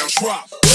down, drop.